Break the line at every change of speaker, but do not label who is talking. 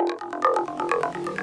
うん。